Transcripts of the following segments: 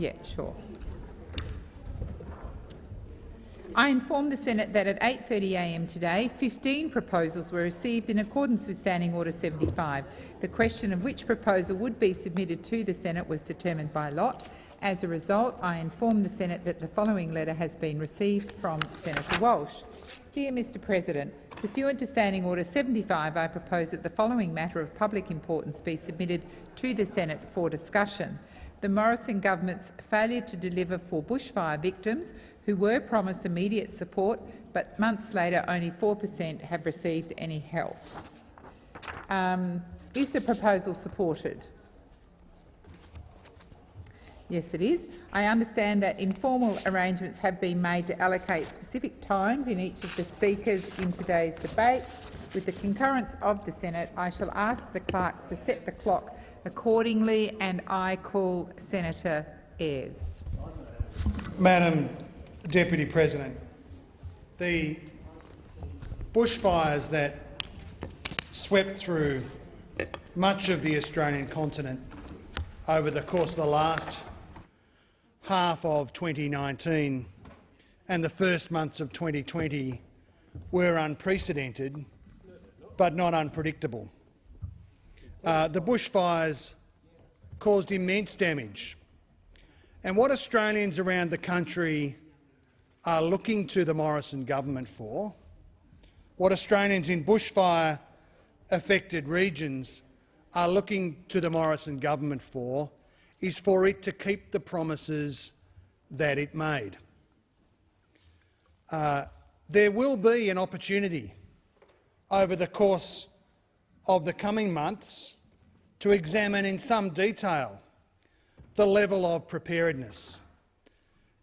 Yeah, sure. I inform the Senate that at 8.30am today, 15 proposals were received in accordance with Standing Order 75. The question of which proposal would be submitted to the Senate was determined by lot. As a result, I inform the Senate that the following letter has been received from Senator Walsh. Dear Mr President, pursuant to Standing Order 75, I propose that the following matter of public importance be submitted to the Senate for discussion the Morrison government's failure to deliver for bushfire victims who were promised immediate support, but months later only 4 per cent have received any help. Um, is the proposal supported? Yes, it is. I understand that informal arrangements have been made to allocate specific times in each of the speakers in today's debate. With the concurrence of the Senate, I shall ask the clerks to set the clock accordingly, and I call Senator Ayres. Madam Deputy President, the bushfires that swept through much of the Australian continent over the course of the last half of 2019 and the first months of 2020 were unprecedented but not unpredictable. Uh, the bushfires caused immense damage. And what Australians around the country are looking to the Morrison government for, what Australians in bushfire-affected regions are looking to the Morrison government for, is for it to keep the promises that it made. Uh, there will be an opportunity over the course of the coming months to examine in some detail the level of preparedness,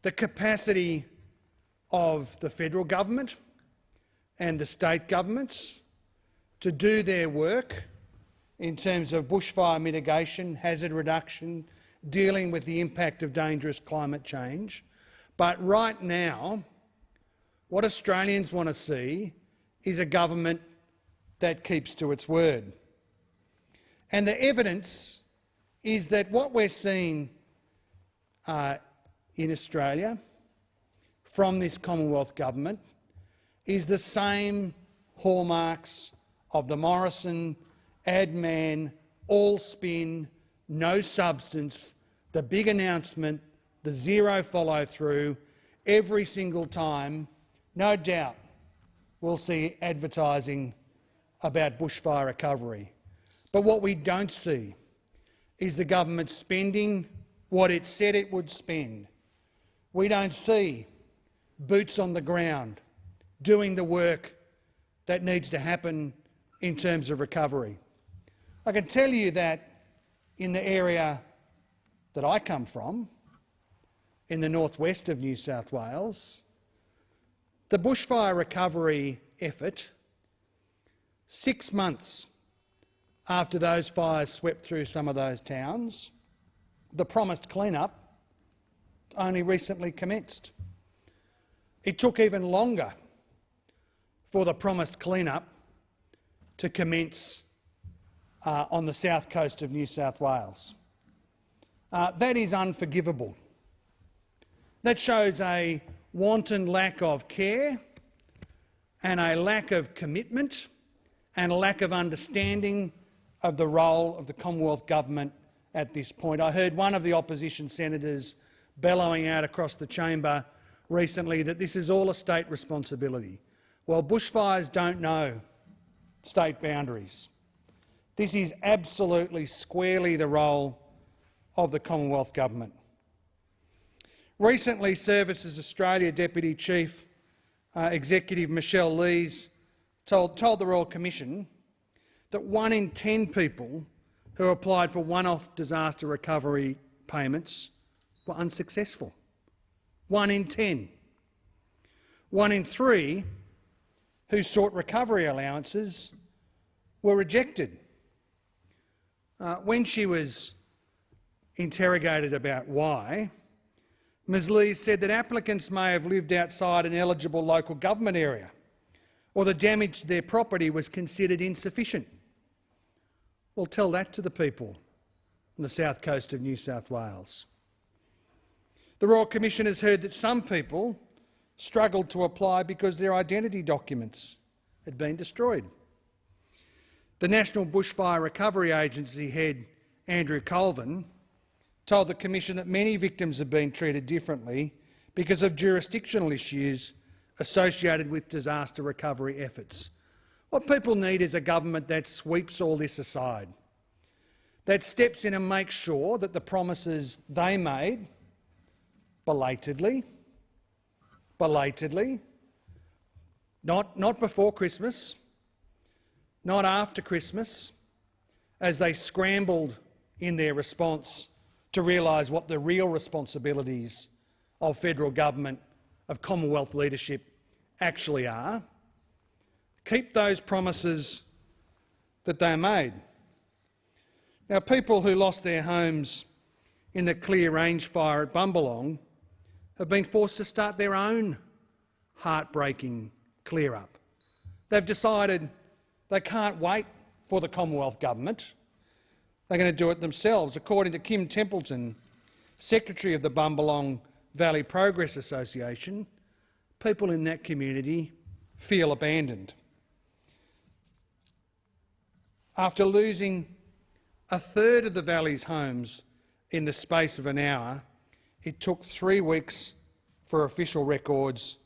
the capacity of the federal government and the state governments to do their work in terms of bushfire mitigation, hazard reduction, dealing with the impact of dangerous climate change. But right now, what Australians want to see is a government that keeps to its word. And the evidence is that what we're seeing uh, in Australia from this Commonwealth government is the same hallmarks of the Morrison, ad man, all spin, no substance, the big announcement, the zero follow-through, every single time, no doubt we'll see advertising about bushfire recovery. But what we don't see is the government spending what it said it would spend. We don't see boots on the ground doing the work that needs to happen in terms of recovery. I can tell you that in the area that I come from, in the northwest of New South Wales, the bushfire recovery effort, six months after those fires swept through some of those towns, the promised clean-up only recently commenced. It took even longer for the promised clean-up to commence uh, on the south coast of New South Wales. Uh, that is unforgivable. That shows a wanton lack of care and a lack of commitment and a lack of understanding of the role of the Commonwealth Government at this point. I heard one of the opposition senators bellowing out across the chamber recently that this is all a state responsibility. Well, bushfires don't know state boundaries. This is absolutely squarely the role of the Commonwealth Government. Recently, Services Australia Deputy Chief uh, Executive Michelle Lees told, told the Royal Commission that one in 10 people who applied for one-off disaster recovery payments were unsuccessful. One in 10. One in three who sought recovery allowances were rejected. Uh, when she was interrogated about why, Ms Lee said that applicants may have lived outside an eligible local government area or the damage to their property was considered insufficient. Well, tell that to the people on the south coast of New South Wales. The Royal Commission has heard that some people struggled to apply because their identity documents had been destroyed. The National Bushfire Recovery Agency head, Andrew Colvin, told the Commission that many victims have been treated differently because of jurisdictional issues associated with disaster recovery efforts. What people need is a government that sweeps all this aside, that steps in and makes sure that the promises they made belatedly, belatedly, not, not before Christmas, not after Christmas, as they scrambled in their response to realise what the real responsibilities of federal government, of Commonwealth leadership actually are. Keep those promises that they made. Now, people who lost their homes in the Clear Range fire at Bumbalong have been forced to start their own heartbreaking clear-up. They've decided they can't wait for the Commonwealth Government. They're going to do it themselves. According to Kim Templeton, Secretary of the Bumbalong Valley Progress Association, people in that community feel abandoned. After losing a third of the valley's homes in the space of an hour, it took three weeks for official records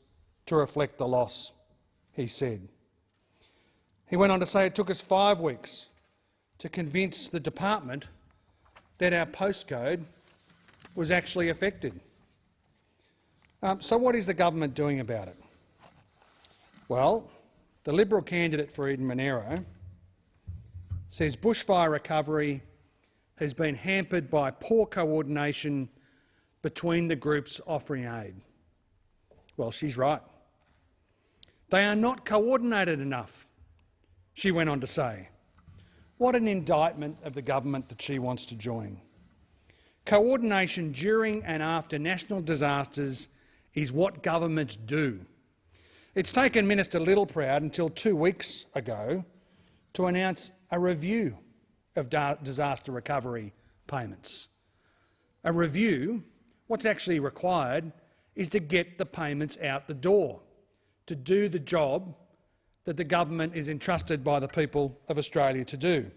to reflect the loss, he said. He went on to say it took us five weeks to convince the department that our postcode was actually affected. Um, so what is the government doing about it? Well, the Liberal candidate for Eden Monaro says bushfire recovery has been hampered by poor coordination between the groups offering aid. Well, she's right. They are not coordinated enough, she went on to say. What an indictment of the government that she wants to join. Coordination during and after national disasters is what governments do. It's taken Minister Littleproud until two weeks ago to announce a review of disaster recovery payments. A review What's actually required is to get the payments out the door, to do the job that the government is entrusted by the people of Australia to do.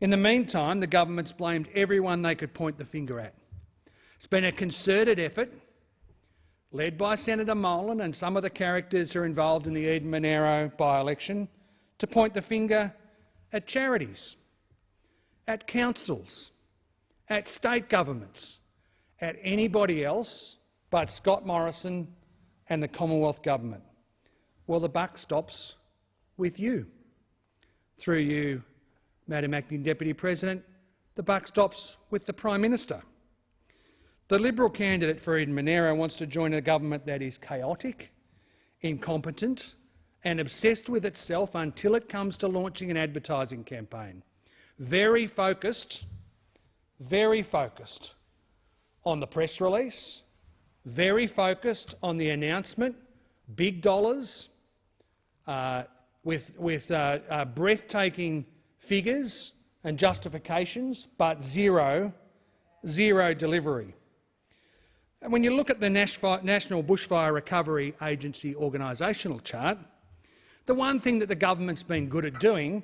In the meantime, the government's blamed everyone they could point the finger at. It's been a concerted effort, led by Senator Molan and some of the characters who are involved in the Eden Monaro by-election, to point the finger at charities, at councils, at state governments, at anybody else but Scott Morrison and the Commonwealth Government. Well, the buck stops with you. Through you, Madam Acting Deputy President, the buck stops with the Prime Minister. The Liberal candidate for Eden Monaro wants to join a government that is chaotic, incompetent and obsessed with itself until it comes to launching an advertising campaign. Very focused, very focused on the press release, very focused on the announcement, big dollars, uh, with, with uh, uh, breathtaking figures and justifications, but zero, zero delivery. And when you look at the National Bushfire Recovery Agency organisational chart, the one thing that the government's been good at doing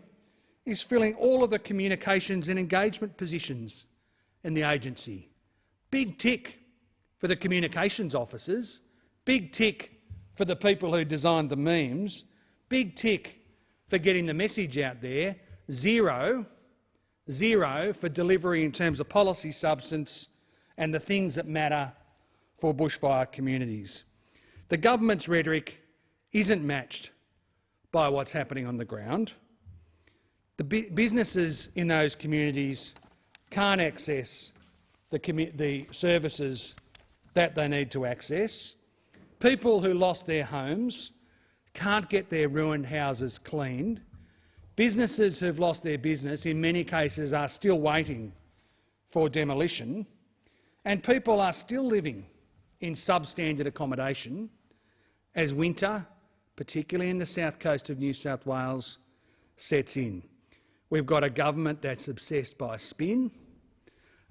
is filling all of the communications and engagement positions in the agency. Big tick for the communications officers, big tick for the people who designed the memes, big tick for getting the message out there, zero, zero for delivery in terms of policy substance and the things that matter for bushfire communities. The government's rhetoric isn't matched by what's happening on the ground. The businesses in those communities can't access the, the services that they need to access. People who lost their homes can't get their ruined houses cleaned. Businesses who've lost their business, in many cases, are still waiting for demolition. And people are still living in substandard accommodation as winter, particularly in the south coast of New South Wales, sets in. We've got a government that's obsessed by spin,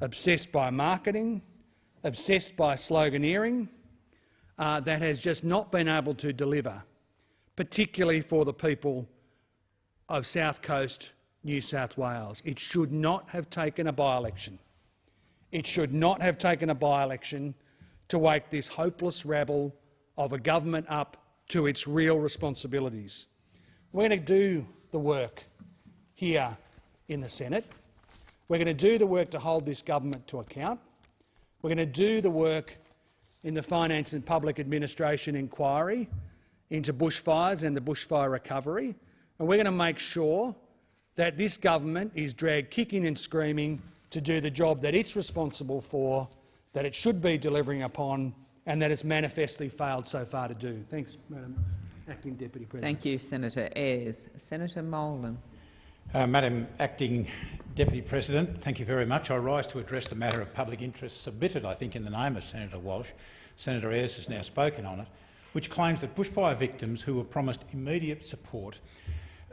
obsessed by marketing, obsessed by sloganeering, uh, that has just not been able to deliver, particularly for the people of South Coast New South Wales. It should not have taken a by-election. It should not have taken a by-election to wake this hopeless rabble of a government up to its real responsibilities. We're going to do the work here in the Senate. We're going to do the work to hold this government to account. We're going to do the work in the Finance and Public Administration inquiry into bushfires and the bushfire recovery, and we're going to make sure that this government is dragged kicking and screaming to do the job that it's responsible for, that it should be delivering upon, and that it's manifestly failed so far to do. Thanks, Madam Acting Deputy President. Thank you, Senator Ayres. Senator Molan. Uh, Madam Acting Deputy President, thank you very much. I rise to address the matter of public interest submitted, I think, in the name of Senator Walsh. Senator Ayres has now spoken on it, which claims that bushfire victims who were promised immediate support,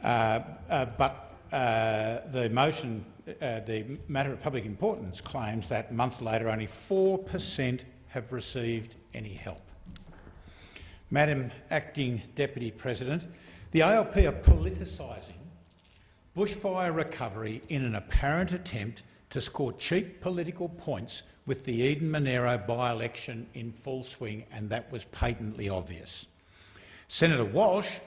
uh, uh, but uh, the motion, uh, the matter of public importance, claims that months later only 4 per cent have received any help. Madam Acting Deputy President, the ALP are politicising bushfire recovery in an apparent attempt to score cheap political points with the Eden Monaro by-election in full swing, and that was patently obvious. Senator Walsh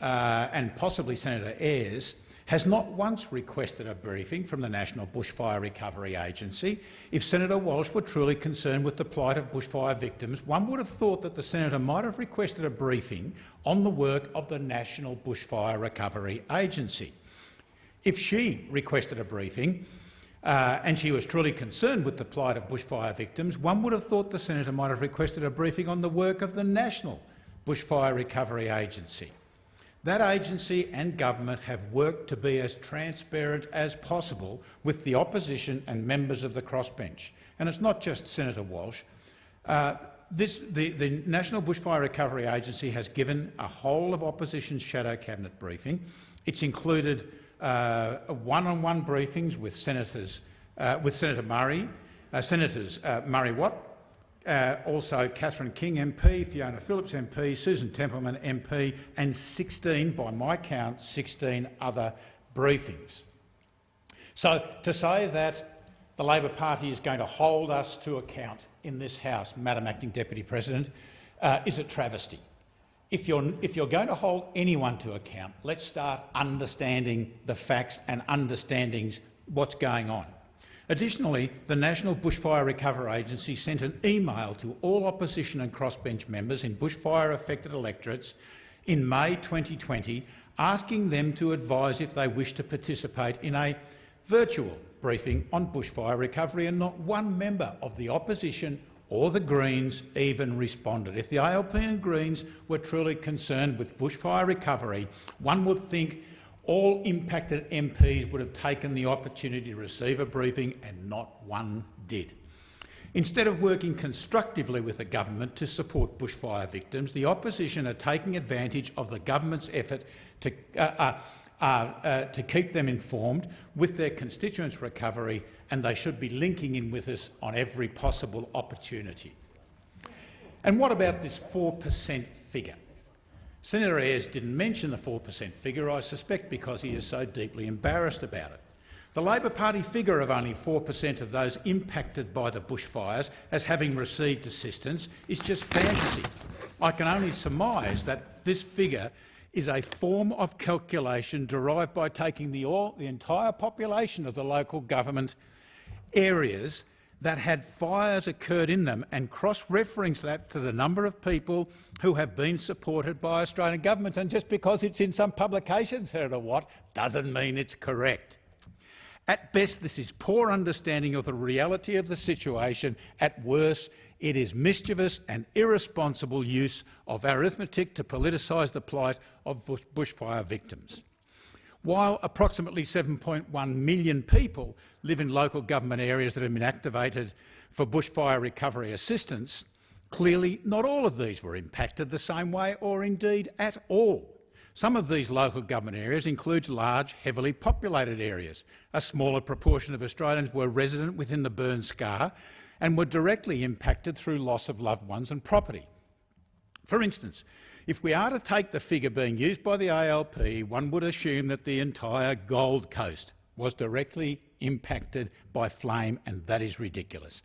uh, and possibly Senator Ayres has not once requested a briefing from the National Bushfire Recovery Agency. If Senator Walsh were truly concerned with the plight of bushfire victims, one would have thought that the senator might have requested a briefing on the work of the National Bushfire Recovery Agency. If she requested a briefing uh, and she was truly concerned with the plight of bushfire victims, one would have thought the senator might have requested a briefing on the work of the National Bushfire Recovery Agency. That agency and government have worked to be as transparent as possible with the opposition and members of the crossbench. And it's not just Senator Walsh. Uh, this, the, the, National Bushfire Recovery Agency has given a whole of opposition shadow cabinet briefing. It's included uh, one-on-one -on -one briefings with senators, uh, with Senator Murray, uh, Senators uh, Murray Watt, uh, also Catherine King MP, Fiona Phillips MP, Susan Templeman MP and 16, by my count, 16 other briefings. So to say that the Labor Party is going to hold us to account in this House, Madam Acting Deputy President, uh, is a travesty. If you're, if you're going to hold anyone to account, let's start understanding the facts and understanding what's going on. Additionally, the National Bushfire Recovery Agency sent an email to all opposition and crossbench members in bushfire-affected electorates in May 2020 asking them to advise if they wish to participate in a virtual briefing on bushfire recovery, and not one member of the opposition or the Greens even responded. If the ALP and Greens were truly concerned with bushfire recovery, one would think all impacted MPs would have taken the opportunity to receive a briefing and not one did. Instead of working constructively with the government to support bushfire victims, the opposition are taking advantage of the government's effort to, uh, uh, uh, uh to keep them informed with their constituents' recovery, and they should be linking in with us on every possible opportunity. And what about this 4 per cent figure? Senator Ayres didn't mention the 4 per cent figure, I suspect because he is so deeply embarrassed about it. The Labor Party figure of only 4 per cent of those impacted by the bushfires as having received assistance is just fantasy. I can only surmise that this figure is a form of calculation derived by taking the, all, the entire population of the local government areas that had fires occurred in them and cross-reference that to the number of people who have been supported by Australian governments. And just because it's in some publication, Senator Watt, doesn't mean it's correct. At best, this is poor understanding of the reality of the situation. At worst, it is mischievous and irresponsible use of arithmetic to politicise the plight of bushfire victims. While approximately 7.1 million people live in local government areas that have been activated for bushfire recovery assistance, clearly not all of these were impacted the same way or indeed at all. Some of these local government areas include large, heavily populated areas. A smaller proportion of Australians were resident within the burn scar and were directly impacted through loss of loved ones and property. For instance, if we are to take the figure being used by the ALP, one would assume that the entire Gold Coast was directly impacted by flame, and that is ridiculous.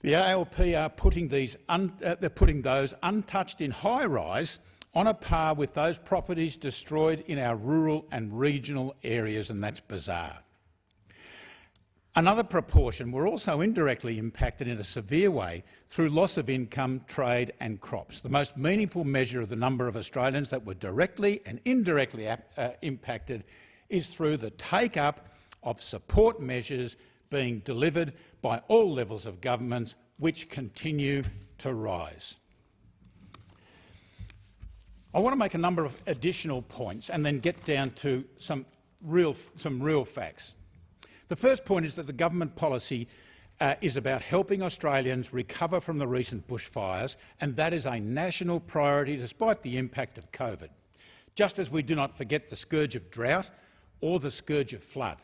The ALP are putting, these uh, they're putting those untouched in high-rise on a par with those properties destroyed in our rural and regional areas, and that's bizarre. Another proportion were also indirectly impacted in a severe way through loss of income, trade and crops. The most meaningful measure of the number of Australians that were directly and indirectly uh, impacted is through the take-up of support measures being delivered by all levels of governments, which continue to rise. I want to make a number of additional points and then get down to some real, some real facts. The first point is that the government policy uh, is about helping Australians recover from the recent bushfires, and that is a national priority despite the impact of COVID. Just as we do not forget the scourge of drought or the scourge of flood,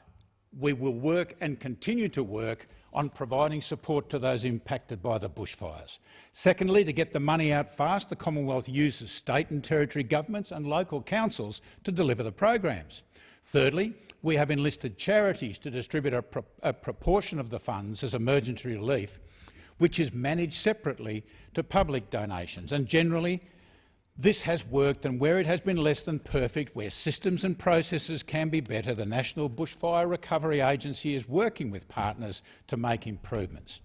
we will work and continue to work on providing support to those impacted by the bushfires. Secondly, to get the money out fast, the Commonwealth uses state and territory governments and local councils to deliver the programs. Thirdly, we have enlisted charities to distribute a, pro a proportion of the funds as emergency relief, which is managed separately to public donations. And generally, this has worked, and where it has been less than perfect, where systems and processes can be better, the National Bushfire Recovery Agency is working with partners to make improvements.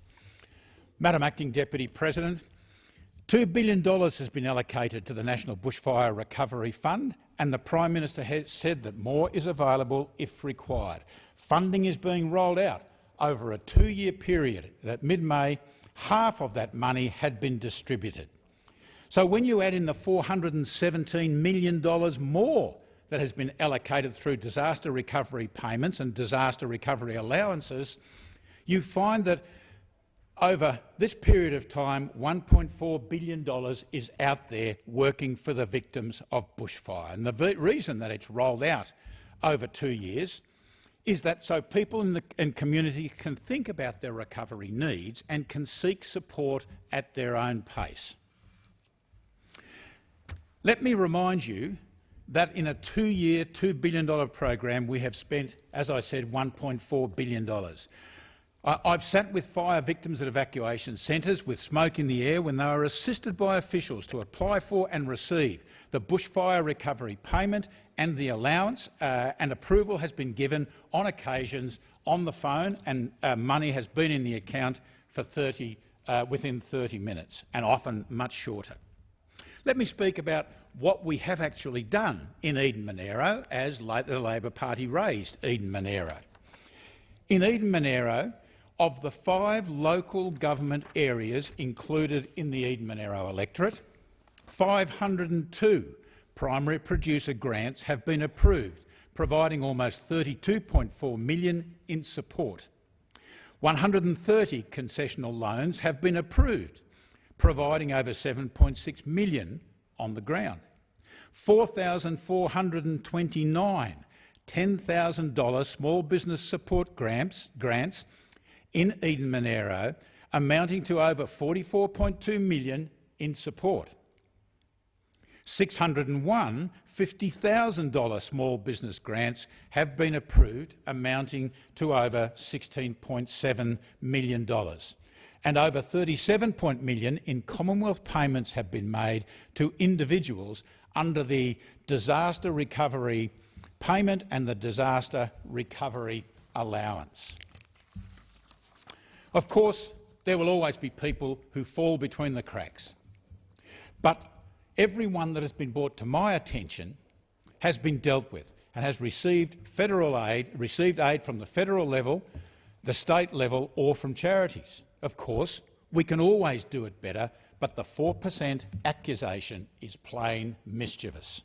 Madam Acting Deputy President, $2 billion has been allocated to the National Bushfire Recovery Fund and the Prime Minister has said that more is available if required. Funding is being rolled out over a two-year period. At mid-May, half of that money had been distributed. So when you add in the $417 million more that has been allocated through disaster recovery payments and disaster recovery allowances, you find that over this period of time, $1.4 billion is out there working for the victims of bushfire. And the reason that it's rolled out over two years is that so people in the in community can think about their recovery needs and can seek support at their own pace. Let me remind you that in a two-year, $2 billion program we have spent, as I said, $1.4 billion. I've sat with fire victims at evacuation centres with smoke in the air when they were assisted by officials to apply for and receive the bushfire recovery payment and the allowance, uh, and approval has been given on occasions on the phone and uh, money has been in the account for 30, uh, within 30 minutes, and often much shorter. Let me speak about what we have actually done in Eden Monaro as the Labor Party raised Eden Monaro. In Eden Monaro, of the five local government areas included in the Eden Monaro electorate, 502 primary producer grants have been approved, providing almost 32.4 million in support. 130 concessional loans have been approved, providing over 7.6 million on the ground. 4,429 $10,000 small business support grants, grants in Eden Monaro, amounting to over 44.2 million in support. 601 $50,000 small business grants have been approved, amounting to over $16.7 million. And over 37 million in Commonwealth payments have been made to individuals under the Disaster Recovery Payment and the Disaster Recovery Allowance. Of course, there will always be people who fall between the cracks. But everyone that has been brought to my attention has been dealt with and has received federal aid, received aid from the federal level, the state level or from charities. Of course, we can always do it better, but the 4 per cent accusation is plain mischievous.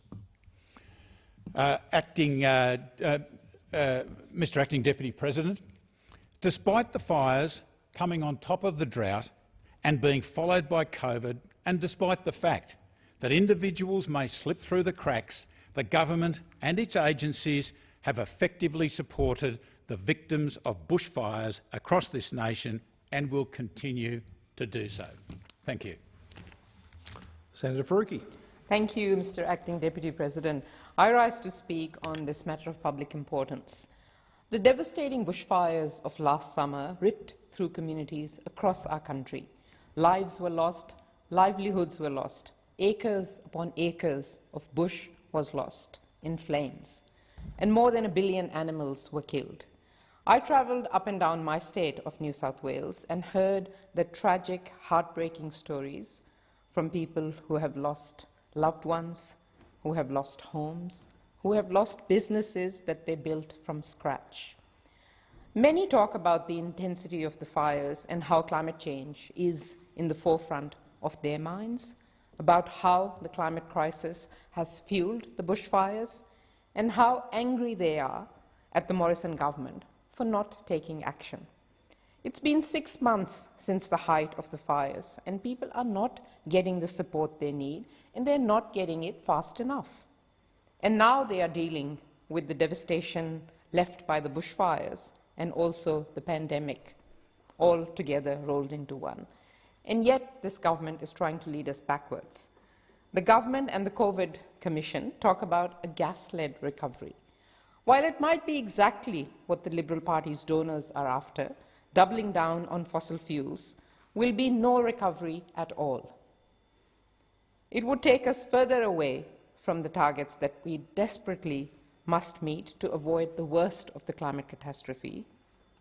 Uh, acting, uh, uh, uh Mr Acting Deputy President, despite the fires, coming on top of the drought and being followed by COVID, and despite the fact that individuals may slip through the cracks, the government and its agencies have effectively supported the victims of bushfires across this nation and will continue to do so. Thank you. Senator Faruqi. Thank you, Mr Acting Deputy President. I rise to speak on this matter of public importance. The devastating bushfires of last summer ripped through communities across our country. Lives were lost, livelihoods were lost, acres upon acres of bush was lost in flames, and more than a billion animals were killed. I travelled up and down my state of New South Wales and heard the tragic, heartbreaking stories from people who have lost loved ones, who have lost homes, who have lost businesses that they built from scratch. Many talk about the intensity of the fires and how climate change is in the forefront of their minds, about how the climate crisis has fueled the bushfires, and how angry they are at the Morrison government for not taking action. It's been six months since the height of the fires, and people are not getting the support they need, and they're not getting it fast enough. And now they are dealing with the devastation left by the bushfires and also the pandemic, all together rolled into one. And yet this government is trying to lead us backwards. The government and the COVID Commission talk about a gas-led recovery. While it might be exactly what the Liberal Party's donors are after, doubling down on fossil fuels, will be no recovery at all. It would take us further away from the targets that we desperately must meet to avoid the worst of the climate catastrophe,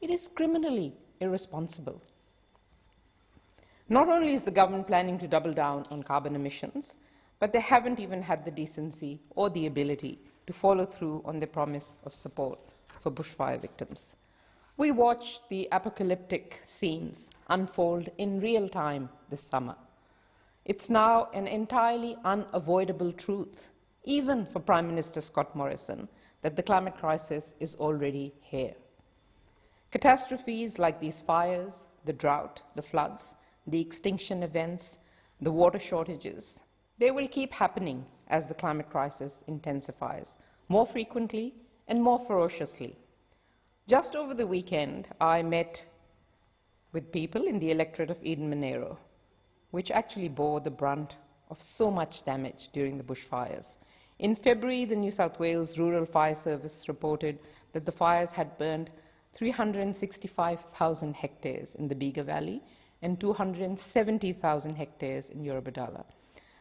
it is criminally irresponsible. Not only is the government planning to double down on carbon emissions, but they haven't even had the decency or the ability to follow through on their promise of support for bushfire victims. We watched the apocalyptic scenes unfold in real time this summer. It's now an entirely unavoidable truth, even for Prime Minister Scott Morrison, that the climate crisis is already here. Catastrophes like these fires, the drought, the floods, the extinction events, the water shortages, they will keep happening as the climate crisis intensifies, more frequently and more ferociously. Just over the weekend, I met with people in the electorate of Eden Monaro, which actually bore the brunt of so much damage during the bushfires. In February, the New South Wales Rural Fire Service reported that the fires had burned 365,000 hectares in the Bega Valley and 270,000 hectares in Eurobodalla.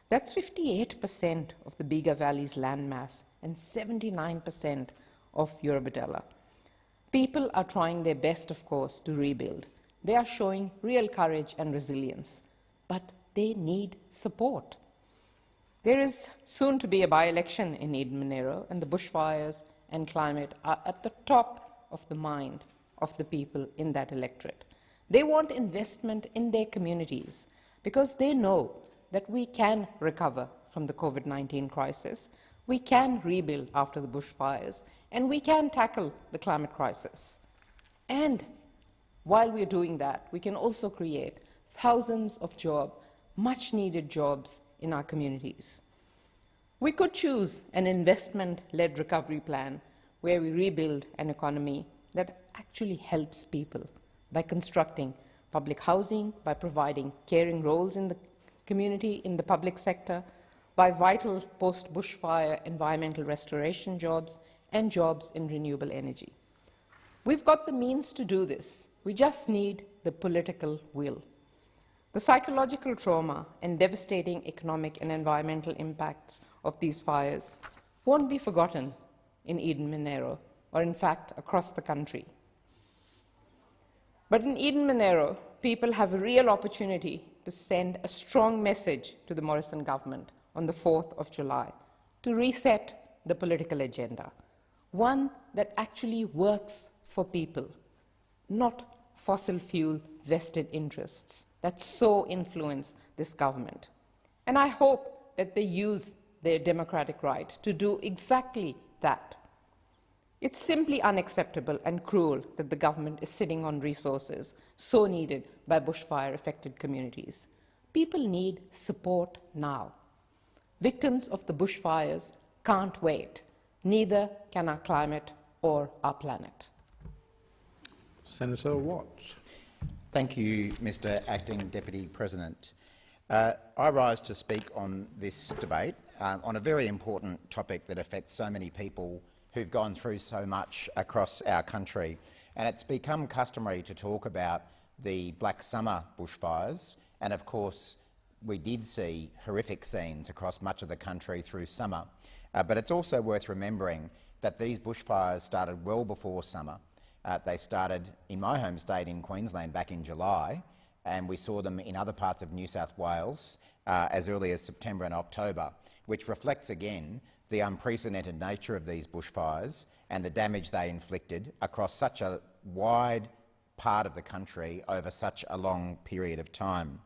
That's 58% of the Bega Valley's landmass and 79% of Eurobodalla. People are trying their best, of course, to rebuild. They are showing real courage and resilience, but they need support. There is soon to be a by-election in Eden Monaro, and the bushfires and climate are at the top of the mind of the people in that electorate. They want investment in their communities because they know that we can recover from the COVID-19 crisis, we can rebuild after the bushfires, and we can tackle the climate crisis. And while we're doing that, we can also create thousands of jobs, much-needed jobs in our communities. We could choose an investment-led recovery plan where we rebuild an economy that actually helps people by constructing public housing, by providing caring roles in the community, in the public sector, by vital post-bushfire environmental restoration jobs and jobs in renewable energy. We've got the means to do this. We just need the political will. The psychological trauma and devastating economic and environmental impacts of these fires won't be forgotten in Eden Monaro, or in fact across the country. But in Eden Monaro, people have a real opportunity to send a strong message to the Morrison government on the 4th of July to reset the political agenda, one that actually works for people, not fossil fuel vested interests that so influence this government. And I hope that they use their democratic right to do exactly that. It's simply unacceptable and cruel that the government is sitting on resources so needed by bushfire-affected communities. People need support now. Victims of the bushfires can't wait. Neither can our climate or our planet. Senator Watts. Thank you, Mr Acting Deputy President. Uh, I rise to speak on this debate um, on a very important topic that affects so many people who've gone through so much across our country. And it's become customary to talk about the Black Summer bushfires, and of course we did see horrific scenes across much of the country through summer. Uh, but it's also worth remembering that these bushfires started well before summer. Uh, they started in my home state in Queensland back in July, and we saw them in other parts of New South Wales uh, as early as September and October, which reflects again the unprecedented nature of these bushfires and the damage they inflicted across such a wide part of the country over such a long period of time.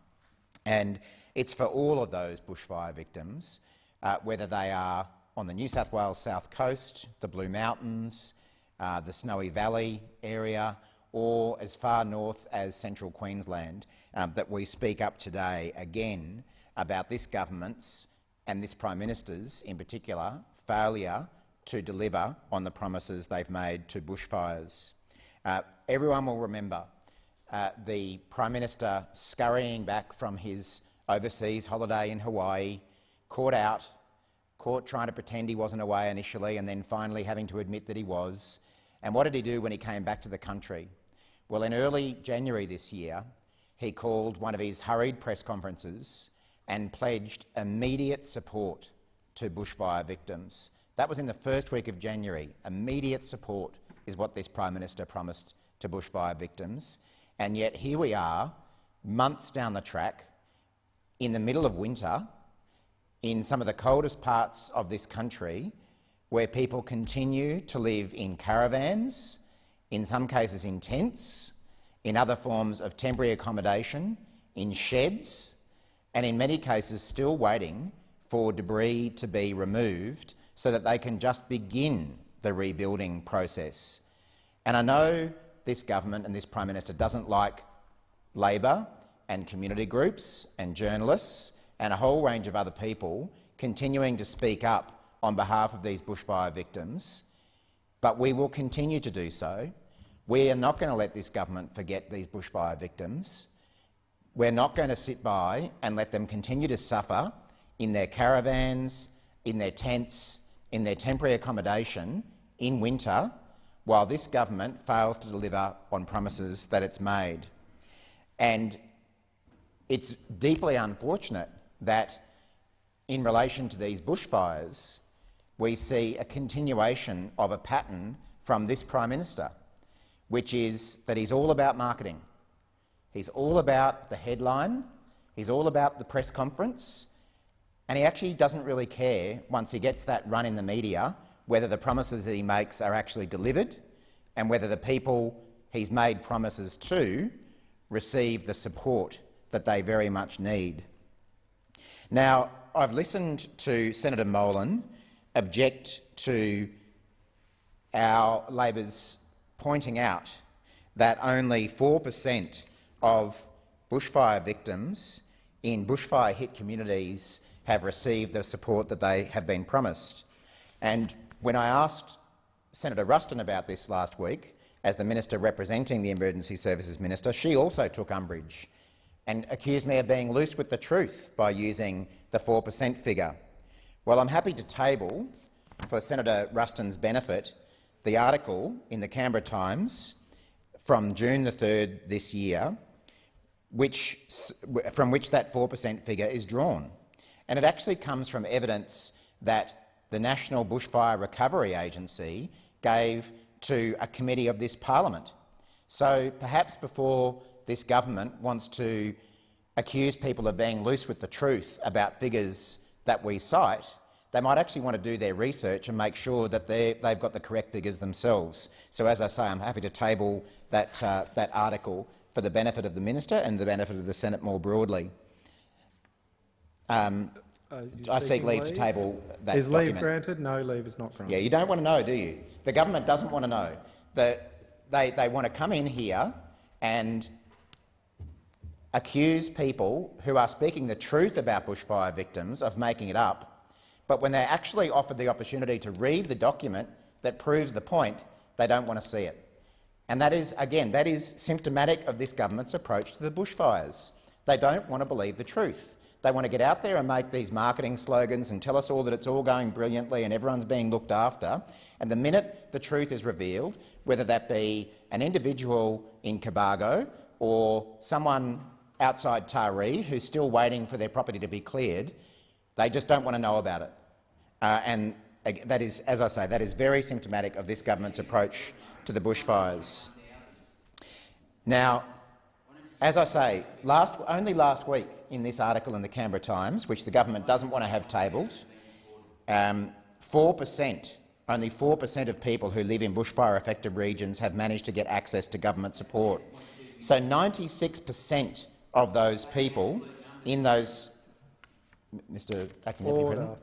And it's for all of those bushfire victims, uh, whether they are on the New South Wales south coast, the Blue Mountains, uh, the Snowy Valley area, or as far north as central Queensland, um, that we speak up today again about this government's and this Prime Minister's, in particular, failure to deliver on the promises they've made to bushfires. Uh, everyone will remember uh, the Prime Minister scurrying back from his overseas holiday in Hawaii, caught out, caught trying to pretend he wasn't away initially and then finally having to admit that he was. And what did he do when he came back to the country? Well, in early January this year, he called one of his hurried press conferences and pledged immediate support to bushfire victims. That was in the first week of January. Immediate support is what this Prime Minister promised to bushfire victims. And yet here we are, months down the track, in the middle of winter, in some of the coldest parts of this country, where people continue to live in caravans, in some cases in tents, in other forms of temporary accommodation, in sheds, and in many cases still waiting for debris to be removed so that they can just begin the rebuilding process. And I know this government and this Prime Minister doesn't like Labor and community groups and journalists and a whole range of other people continuing to speak up on behalf of these bushfire victims, but we will continue to do so. We are not going to let this government forget these bushfire victims. We're not going to sit by and let them continue to suffer in their caravans, in their tents, in their temporary accommodation in winter while this government fails to deliver on promises that it's made. And it's deeply unfortunate that in relation to these bushfires, we see a continuation of a pattern from this Prime Minister, which is that he's all about marketing. He's all about the headline, he's all about the press conference, and he actually doesn't really care, once he gets that run in the media, whether the promises that he makes are actually delivered and whether the people he's made promises to receive the support that they very much need. Now, I've listened to Senator Molan object to our Labor's pointing out that only 4 per cent of bushfire victims in bushfire-hit communities have received the support that they have been promised. And when I asked Senator Ruston about this last week, as the minister representing the Emergency Services Minister, she also took umbrage and accused me of being loose with the truth by using the 4 per cent figure. Well, I'm happy to table, for Senator Ruston's benefit, the article in the Canberra Times from June the 3rd this year, which, from which that 4 per cent figure is drawn. And it actually comes from evidence that the National Bushfire Recovery Agency gave to a committee of this parliament. So perhaps before this government wants to accuse people of being loose with the truth about figures that we cite, they might actually want to do their research and make sure that they've got the correct figures themselves. So as I say, I'm happy to table that, uh, that article for the benefit of the minister and the benefit of the Senate more broadly. Um, uh, I seek leave, leave, to table that Is document. leave granted? No, leave is not granted. Yeah, you don't want to know, do you? The government doesn't want to know. The, they, they want to come in here and accuse people who are speaking the truth about bushfire victims of making it up, but when they're actually offered the opportunity to read the document that proves the point, they don't want to see it. And that is, again, that is symptomatic of this government's approach to the bushfires. They don't want to believe the truth. They want to get out there and make these marketing slogans and tell us all that it's all going brilliantly and everyone's being looked after. And the minute the truth is revealed, whether that be an individual in Cobargo or someone outside Taree who's still waiting for their property to be cleared, they just don't want to know about it. Uh, and that is, as I say, that is very symptomatic of this government's approach to the bushfires. Now, as I say, last, only last week in this article in the Canberra Times, which the government doesn't want to have tabled, 4%, um, only 4 per cent of people who live in bushfire-affected regions have managed to get access to government support. So 96 per cent of those people in those— Mr Acting Deputy President?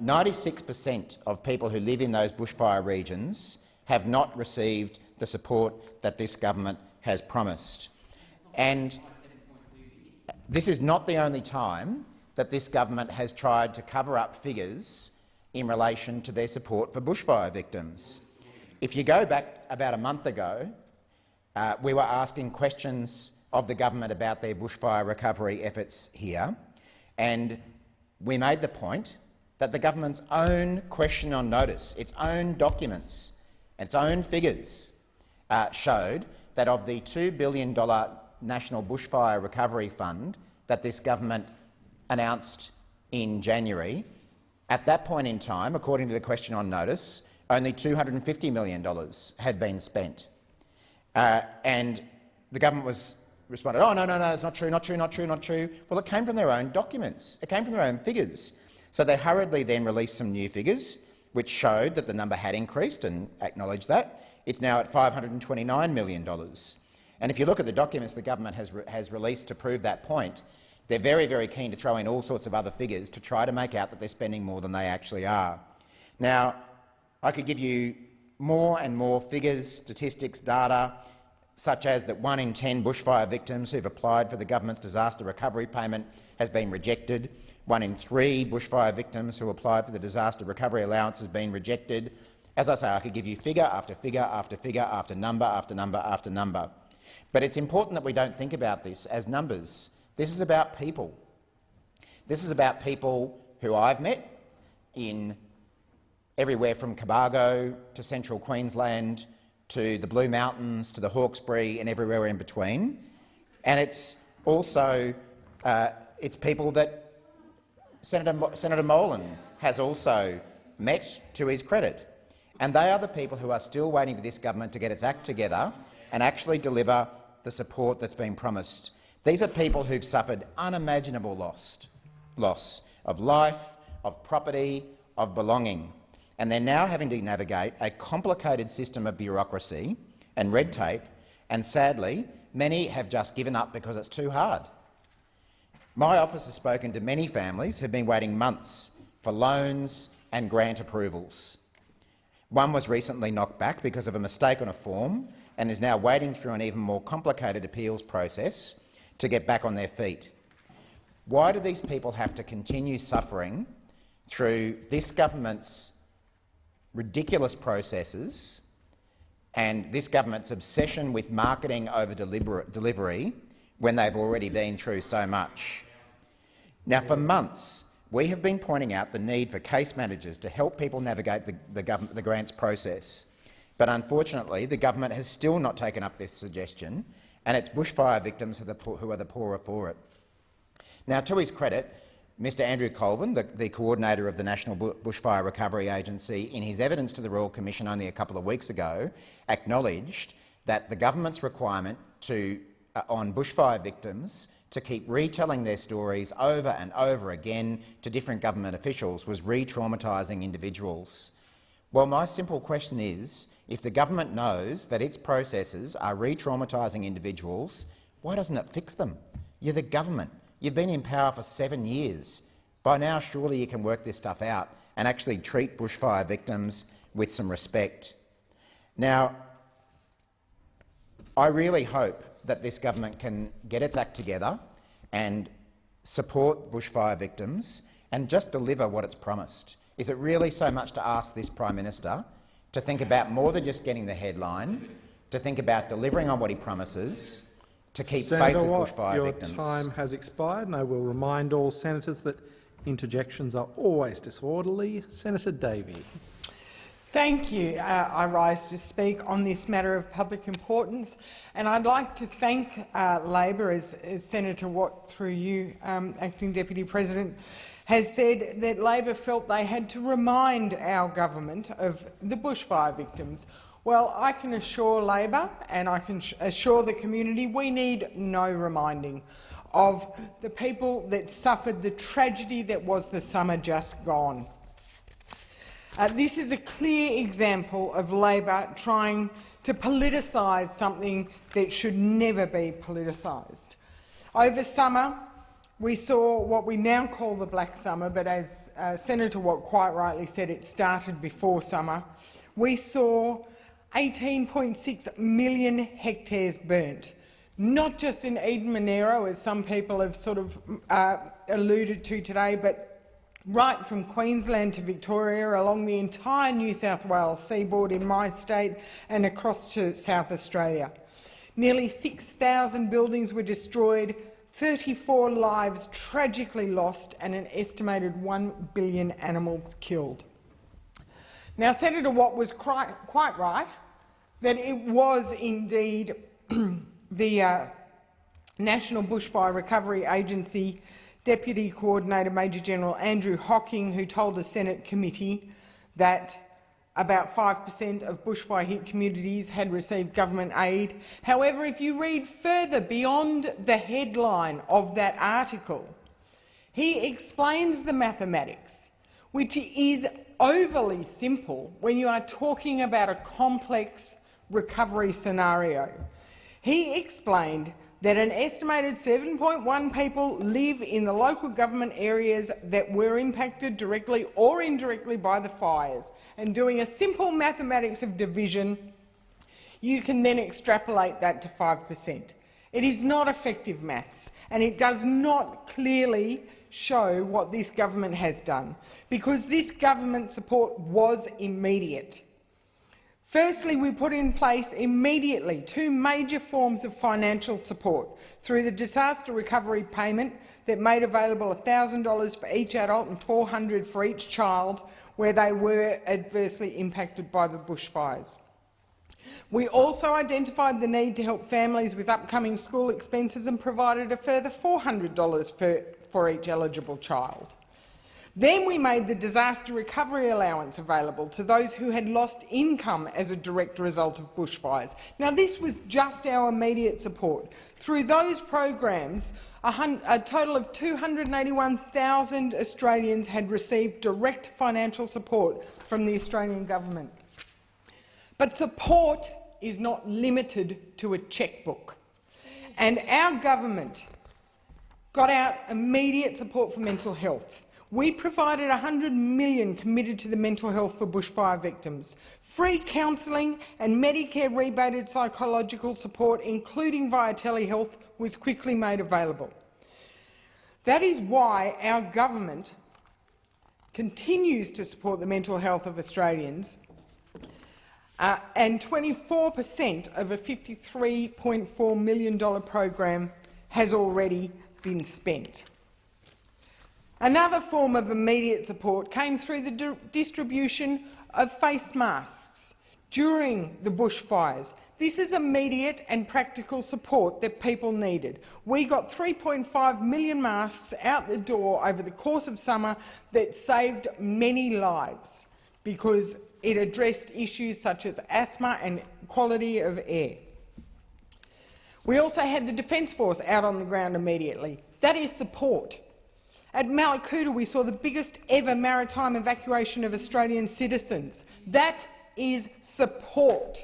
96 um, per cent of people who live in those bushfire regions have not received the support that this government has promised. And this is not the only time that this government has tried to cover up figures in relation to their support for bushfire victims. If you go back about a month ago, uh, we were asking questions of the government about their bushfire recovery efforts here, and we made the point that the government's own question on notice, its own documents, and its own figures uh, showed that of the $2 billion National Bushfire Recovery Fund that this government announced in January, at that point in time, according to the question on notice, only $250 million had been spent. Uh, and the government was responded, oh, no, no, no, it's not true, not true, not true, not true. Well, it came from their own documents. It came from their own figures. So they hurriedly then released some new figures, which showed that the number had increased and acknowledged that. It's now at $529 million. And if you look at the documents the government has, re has released to prove that point, they're very, very keen to throw in all sorts of other figures to try to make out that they're spending more than they actually are. Now, I could give you more and more figures, statistics, data, such as that one in 10 bushfire victims who've applied for the government's disaster recovery payment has been rejected. One in three bushfire victims who applied for the disaster recovery allowance has been rejected. As I say, I could give you figure after figure after figure after number after number after number. But it's important that we don't think about this as numbers. This is about people. This is about people who I've met in everywhere from Cobargo to central Queensland to the Blue Mountains to the Hawkesbury and everywhere in between. And it's also uh, it's people that Senator, Senator Molan has also met to his credit. And they are the people who are still waiting for this government to get its act together and actually deliver the support that's been promised. These are people who've suffered unimaginable loss, loss of life, of property, of belonging, and they're now having to navigate a complicated system of bureaucracy and red tape, and sadly, many have just given up because it's too hard. My office has spoken to many families who have been waiting months for loans and grant approvals. One was recently knocked back because of a mistake on a form and is now waiting through an even more complicated appeals process to get back on their feet. Why do these people have to continue suffering through this government's ridiculous processes and this government's obsession with marketing over delivery when they've already been through so much? Now, for months, we have been pointing out the need for case managers to help people navigate the, the, the grants process. But unfortunately, the government has still not taken up this suggestion, and it's bushfire victims who are the, who are the poorer for it. Now, to his credit, Mr Andrew Colvin, the, the, coordinator of the National Bushfire Recovery Agency, in his evidence to the Royal Commission only a couple of weeks ago, acknowledged that the government's requirement to, uh, on bushfire victims to keep retelling their stories over and over again to different government officials was re-traumatising individuals. Well, my simple question is, if the government knows that its processes are re-traumatising individuals, why doesn't it fix them? You're the government. You've been in power for seven years. By now, surely you can work this stuff out and actually treat bushfire victims with some respect. Now, I really hope that this government can get its act together and support bushfire victims and just deliver what it's promised. Is it really so much to ask this Prime Minister to think about more than just getting the headline, to think about delivering on what he promises, to keep Senator faith with Watt, bushfire your victims. time has expired, and I will remind all senators that interjections are always disorderly. Senator Davey. Thank you. Uh, I rise to speak on this matter of public importance, and I'd like to thank uh, Labor, as, as, Senator Watt, through you, um, Acting Deputy President, has said that Labor felt they had to remind our government of the bushfire victims. Well, I can assure Labor and I can assure the community we need no reminding of the people that suffered the tragedy that was the summer just gone. Uh, this is a clear example of Labor trying to politicise something that should never be politicised. Over summer, we saw what we now call the Black Summer, but as uh, Senator Watt quite rightly said, it started before summer. We saw 18.6 million hectares burnt, not just in Eden Monaro, as some people have sort of uh, alluded to today, but right from Queensland to Victoria, along the entire New South Wales seaboard in my state and across to South Australia. Nearly 6,000 buildings were destroyed, 34 lives tragically lost and an estimated 1 billion animals killed. Now, Senator Watt was quite right that it was indeed the uh, National Bushfire Recovery Agency Deputy Coordinator Major General Andrew Hocking, who told the Senate committee that about 5 per cent of bushfire-hit communities had received government aid. However, if you read further beyond the headline of that article, he explains the mathematics, which is overly simple when you are talking about a complex recovery scenario. He explained that an estimated 7.1 people live in the local government areas that were impacted directly or indirectly by the fires. And doing a simple mathematics of division, you can then extrapolate that to 5 per cent. It is not effective maths, and it does not clearly show what this government has done, because this government support was immediate. Firstly, we put in place immediately two major forms of financial support through the disaster recovery payment that made available $1,000 for each adult and $400 for each child where they were adversely impacted by the bushfires. We also identified the need to help families with upcoming school expenses and provided a further $400 for, for each eligible child. Then we made the disaster recovery allowance available to those who had lost income as a direct result of bushfires. Now, this was just our immediate support. Through those programs, a, total of 281,000 Australians had received direct financial support from the Australian government. But support is not limited to a chequebook. And our government got out immediate support for mental health. We provided 100 million committed to the mental health for bushfire victims. Free counselling and Medicare rebated psychological support, including via telehealth, was quickly made available. That is why our government continues to support the mental health of Australians, uh, and 24 per cent of a $53.4 million program has already been spent. Another form of immediate support came through the di distribution of face masks during the bushfires. This is immediate and practical support that people needed. We got 3.5 million masks out the door over the course of summer that saved many lives because it addressed issues such as asthma and quality of air. We also had the Defence Force out on the ground immediately. That is support. At Mallacoota, we saw the biggest ever maritime evacuation of Australian citizens. That is support.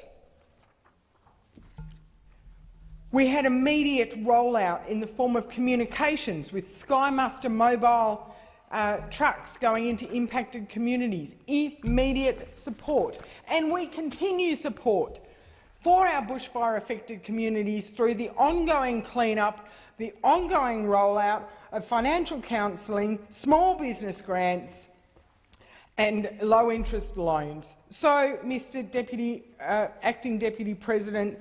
We had immediate rollout in the form of communications with Sky Muster mobile uh, trucks going into impacted communities, immediate support. And we continue support for our bushfire-affected communities through the ongoing clean-up, the ongoing rollout of financial counselling, small business grants and low-interest loans. So, Mr Deputy, uh, Acting Deputy President,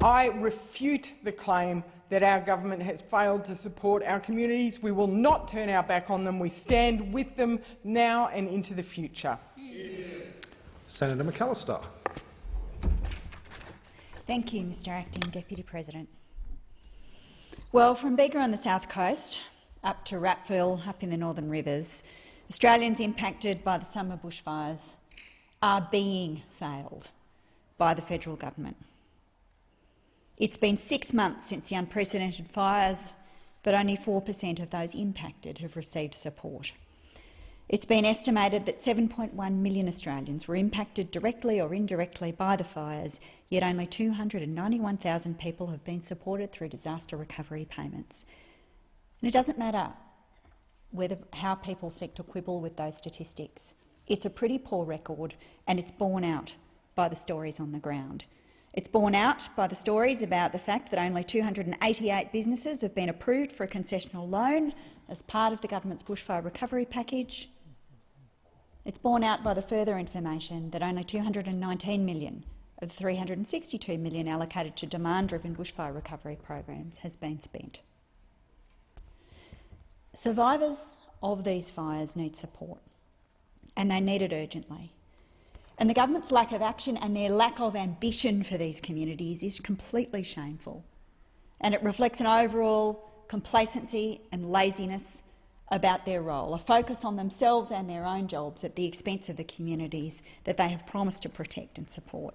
I refute the claim that our government has failed to support our communities. We will not turn our back on them. We stand with them now and into the future. Senator McAllister. Thank you, Mr Acting Deputy President. Well, from Bega on the south coast up to Rappville, up in the Northern Rivers, Australians impacted by the summer bushfires are being failed by the federal government. It's been six months since the unprecedented fires, but only 4 per cent of those impacted have received support. It's been estimated that 7.1 million Australians were impacted directly or indirectly by the fires, yet only 291,000 people have been supported through disaster recovery payments. And it doesn't matter whether, how people seek to quibble with those statistics. It's a pretty poor record, and it's borne out by the stories on the ground. It's borne out by the stories about the fact that only 288 businesses have been approved for a concessional loan as part of the government's bushfire recovery package. It's borne out by the further information that only 219 million of the 362 million allocated to demand-driven bushfire recovery programs has been spent. Survivors of these fires need support, and they need it urgently. And the government's lack of action and their lack of ambition for these communities is completely shameful, and it reflects an overall complacency and laziness about their role, a focus on themselves and their own jobs at the expense of the communities that they have promised to protect and support.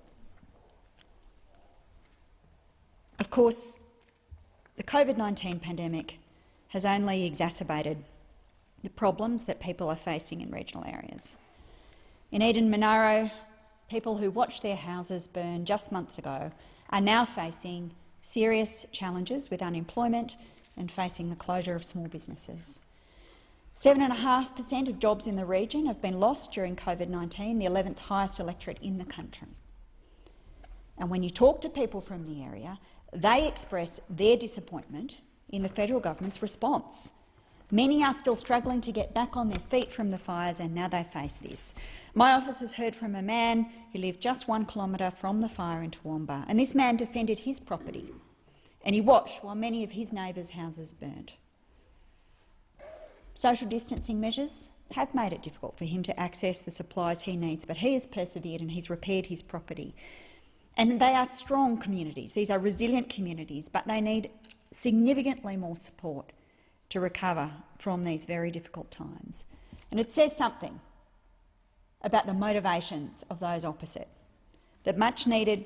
Of course, the COVID-19 pandemic has only exacerbated the problems that people are facing in regional areas. In Eden Monaro, people who watched their houses burn just months ago are now facing serious challenges with unemployment and facing the closure of small businesses. 7.5 per cent of jobs in the region have been lost during COVID-19, the 11th highest electorate in the country. And when you talk to people from the area, they express their disappointment in the federal government's response. Many are still struggling to get back on their feet from the fires, and now they face this. My office has heard from a man who lived just one kilometre from the fire in Toowoomba, and this man defended his property, and he watched while many of his neighbours' houses burnt. Social distancing measures have made it difficult for him to access the supplies he needs, but he has persevered and he's repaired his property. And they are strong communities. These are resilient communities, but they need significantly more support to recover from these very difficult times. And it says something about the motivations of those opposite, that much-needed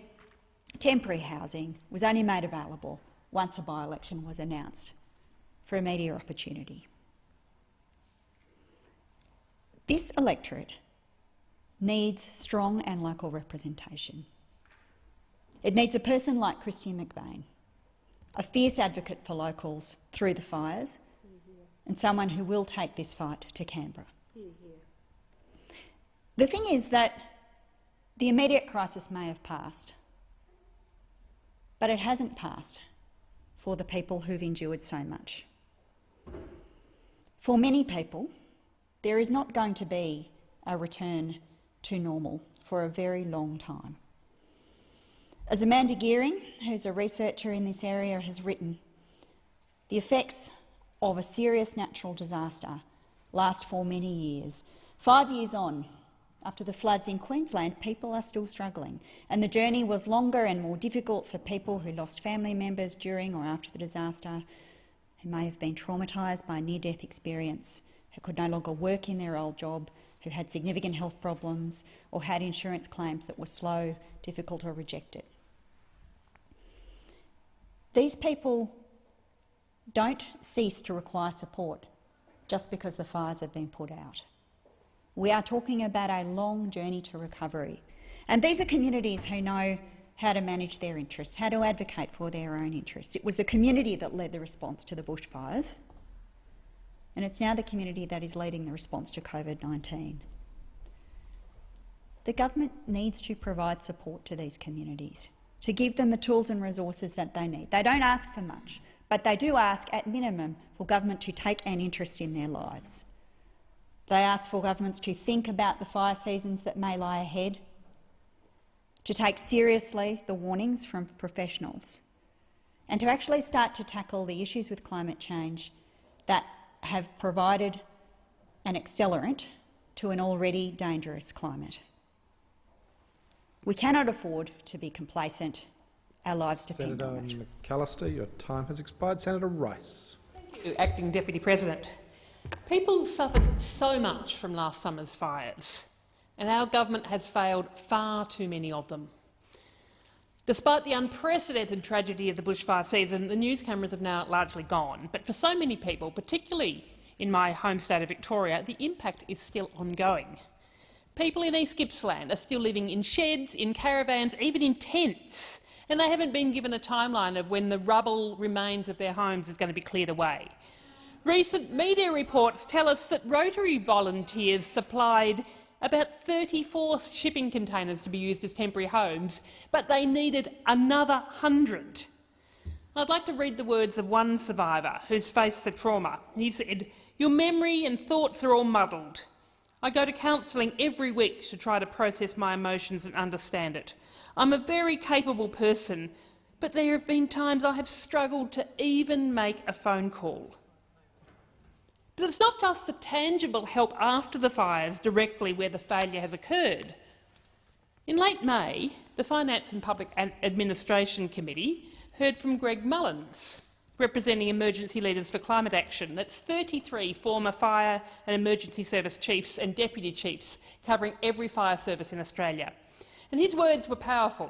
temporary housing was only made available once a by-election was announced for a media opportunity. This electorate needs strong and local representation. It needs a person like Kristy McBain, a fierce advocate for locals through the fires, and someone who will take this fight to Canberra. The thing is that the immediate crisis may have passed, but it hasn't passed for the people who've endured so much. For many people, there is not going to be a return to normal for a very long time. As Amanda Geering, who's a researcher in this area, has written, the effects of a serious natural disaster last for many years. Five years on, after the floods in Queensland, people are still struggling, and the journey was longer and more difficult for people who lost family members during or after the disaster, who may have been traumatised by near-death experience, who could no longer work in their old job, who had significant health problems or had insurance claims that were slow, difficult or rejected. These people don't cease to require support just because the fires have been put out. We are talking about a long journey to recovery. And these are communities who know how to manage their interests, how to advocate for their own interests. It was the community that led the response to the bushfires and it's now the community that is leading the response to COVID-19. The government needs to provide support to these communities, to give them the tools and resources that they need. They don't ask for much, but they do ask, at minimum, for government to take an interest in their lives. They ask for governments to think about the fire seasons that may lie ahead, to take seriously the warnings from professionals, and to actually start to tackle the issues with climate change that have provided an accelerant to an already dangerous climate. We cannot afford to be complacent. Our lives depend Senator on it. Senator McAllister, your time has expired. Senator Rice. Thank you, Acting Deputy President. People suffered so much from last summer's fires, and our government has failed far too many of them. Despite the unprecedented tragedy of the bushfire season, the news cameras have now largely gone. But for so many people, particularly in my home state of Victoria, the impact is still ongoing. People in East Gippsland are still living in sheds, in caravans, even in tents, and they haven't been given a timeline of when the rubble remains of their homes is going to be cleared away. Recent media reports tell us that Rotary volunteers supplied about 34 shipping containers to be used as temporary homes, but they needed another 100. I'd like to read the words of one survivor who's faced the trauma. He said, your memory and thoughts are all muddled. I go to counselling every week to try to process my emotions and understand it. I'm a very capable person, but there have been times I have struggled to even make a phone call. But it's not just the tangible help after the fires directly where the failure has occurred. In late May, the Finance and Public Administration Committee heard from Greg Mullins, representing emergency leaders for climate action. That's 33 former fire and emergency service chiefs and deputy chiefs covering every fire service in Australia. And his words were powerful.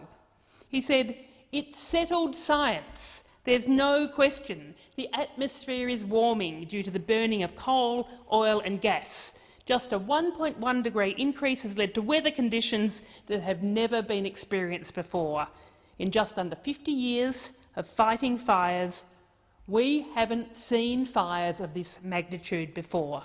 He said, it's settled science there's no question the atmosphere is warming due to the burning of coal, oil and gas. Just a 1.1 degree increase has led to weather conditions that have never been experienced before. In just under 50 years of fighting fires, we haven't seen fires of this magnitude before.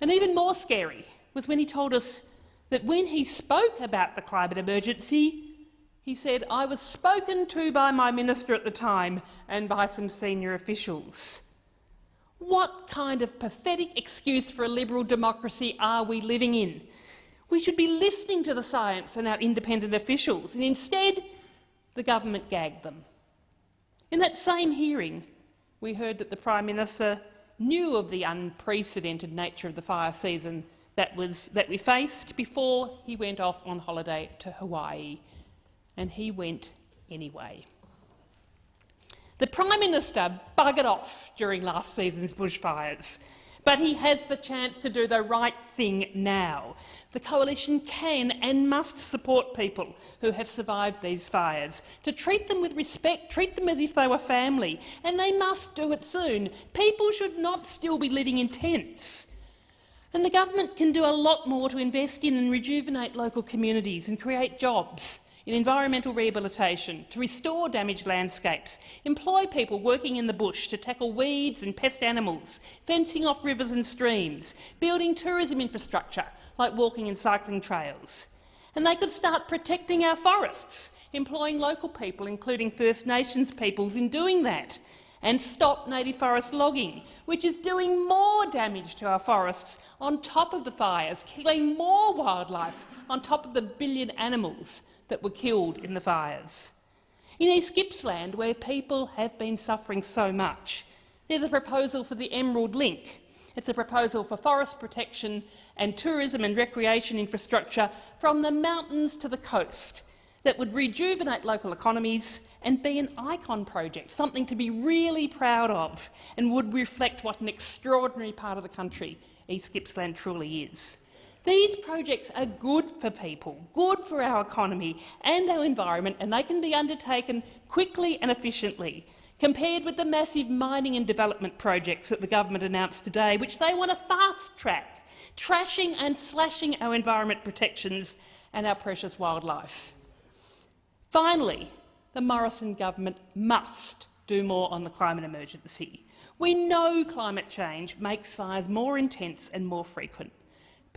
And even more scary was when he told us that when he spoke about the climate emergency, he said, I was spoken to by my minister at the time and by some senior officials. What kind of pathetic excuse for a liberal democracy are we living in? We should be listening to the science and our independent officials, and instead the government gagged them. In that same hearing, we heard that the Prime Minister knew of the unprecedented nature of the fire season that, was, that we faced before he went off on holiday to Hawaii and he went anyway. The Prime Minister buggered off during last season's bushfires, but he has the chance to do the right thing now. The Coalition can and must support people who have survived these fires, to treat them with respect, treat them as if they were family, and they must do it soon. People should not still be living in tents. And the government can do a lot more to invest in and rejuvenate local communities and create jobs in environmental rehabilitation, to restore damaged landscapes, employ people working in the bush to tackle weeds and pest animals, fencing off rivers and streams, building tourism infrastructure like walking and cycling trails. And they could start protecting our forests, employing local people, including First Nations peoples, in doing that, and stop native forest logging, which is doing more damage to our forests on top of the fires, killing more wildlife on top of the billion animals that were killed in the fires. In East Gippsland, where people have been suffering so much, there's a proposal for the Emerald Link. It's a proposal for forest protection and tourism and recreation infrastructure from the mountains to the coast that would rejuvenate local economies and be an icon project, something to be really proud of and would reflect what an extraordinary part of the country East Gippsland truly is. These projects are good for people, good for our economy and our environment, and they can be undertaken quickly and efficiently, compared with the massive mining and development projects that the government announced today, which they want to fast-track, trashing and slashing our environment protections and our precious wildlife. Finally, the Morrison government must do more on the climate emergency. We know climate change makes fires more intense and more frequent.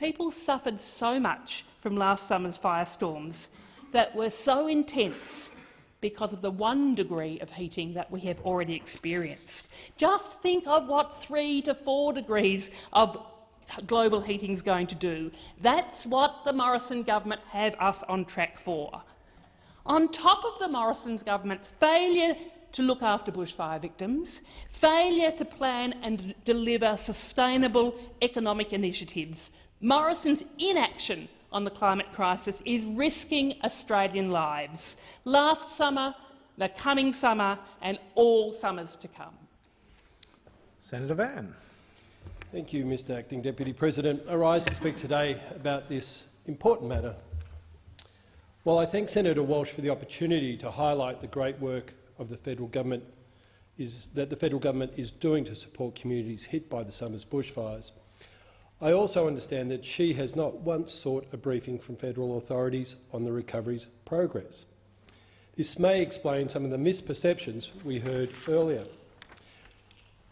People suffered so much from last summer's firestorms that were so intense because of the one degree of heating that we have already experienced. Just think of what three to four degrees of global heating is going to do. That's what the Morrison government have us on track for. On top of the Morrison's government's failure to look after bushfire victims, failure to plan and deliver sustainable economic initiatives, Morrison's inaction on the climate crisis is risking Australian lives. Last summer, the coming summer and all summers to come. Senator Van. Thank you, Mr Acting Deputy President. I rise to speak today about this important matter. While I thank Senator Walsh for the opportunity to highlight the great work of the federal government is that the federal government is doing to support communities hit by the summer's bushfires, I also understand that she has not once sought a briefing from federal authorities on the recovery's progress. This may explain some of the misperceptions we heard earlier.